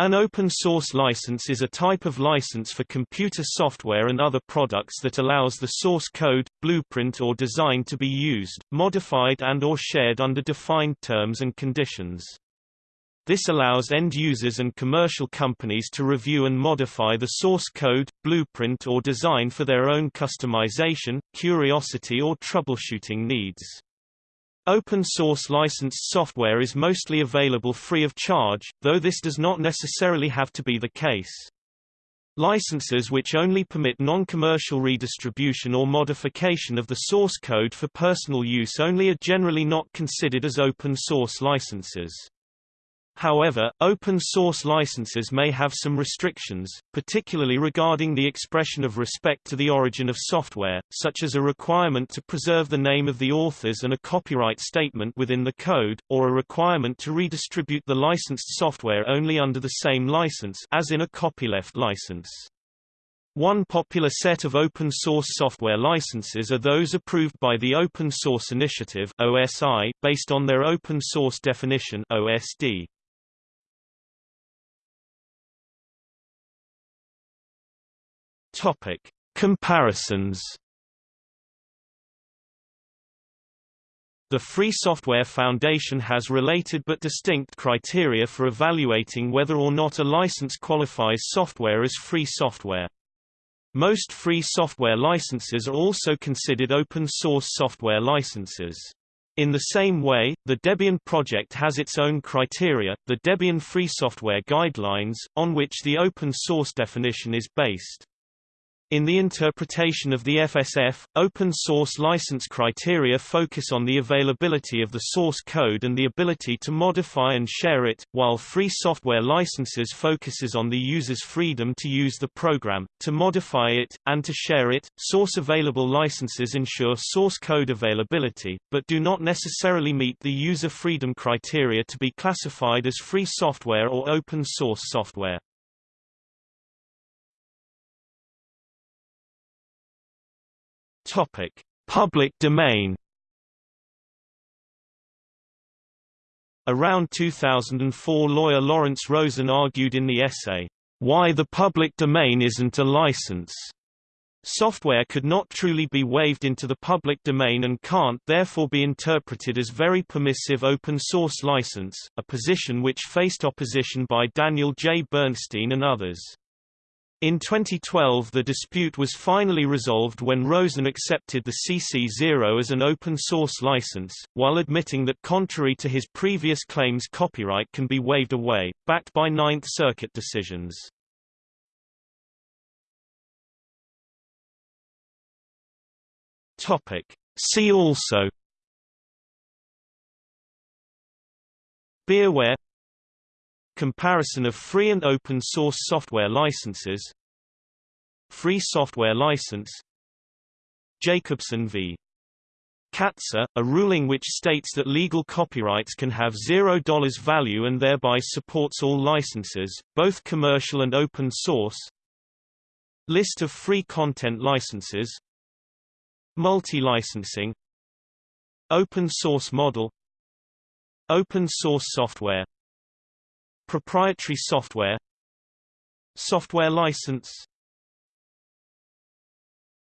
An open-source license is a type of license for computer software and other products that allows the source code, blueprint or design to be used, modified and or shared under defined terms and conditions. This allows end users and commercial companies to review and modify the source code, blueprint or design for their own customization, curiosity or troubleshooting needs. Open source licensed software is mostly available free of charge, though this does not necessarily have to be the case. Licenses which only permit non-commercial redistribution or modification of the source code for personal use only are generally not considered as open source licenses. However, open-source licenses may have some restrictions, particularly regarding the expression of respect to the origin of software, such as a requirement to preserve the name of the authors and a copyright statement within the code, or a requirement to redistribute the licensed software only under the same license as in a copyleft license. One popular set of open-source software licenses are those approved by the Open Source Initiative OSI, based on their open source definition OSD. Topic: Comparisons. The Free Software Foundation has related but distinct criteria for evaluating whether or not a license qualifies software as free software. Most free software licenses are also considered open-source software licenses. In the same way, the Debian project has its own criteria, the Debian Free Software Guidelines, on which the open source definition is based. In the interpretation of the FSF, open-source license criteria focus on the availability of the source code and the ability to modify and share it, while free software licenses focuses on the user's freedom to use the program, to modify it, and to share it. Source available licenses ensure source code availability, but do not necessarily meet the user freedom criteria to be classified as free software or open source software. Topic: Public domain. Around 2004 lawyer Lawrence Rosen argued in the essay, Why the Public Domain Isn't a License. Software could not truly be waived into the public domain and can't therefore be interpreted as very permissive open-source license, a position which faced opposition by Daniel J. Bernstein and others. In 2012 the dispute was finally resolved when Rosen accepted the CC0 as an open-source license, while admitting that contrary to his previous claims copyright can be waived away, backed by Ninth Circuit decisions. See also. Beerware Comparison of free and open source software licenses. Free software license. Jacobson v. Katzer, a ruling which states that legal copyrights can have $0 value and thereby supports all licenses, both commercial and open source. List of free content licenses. Multi-licensing. Open source model. Open source software Proprietary software Software license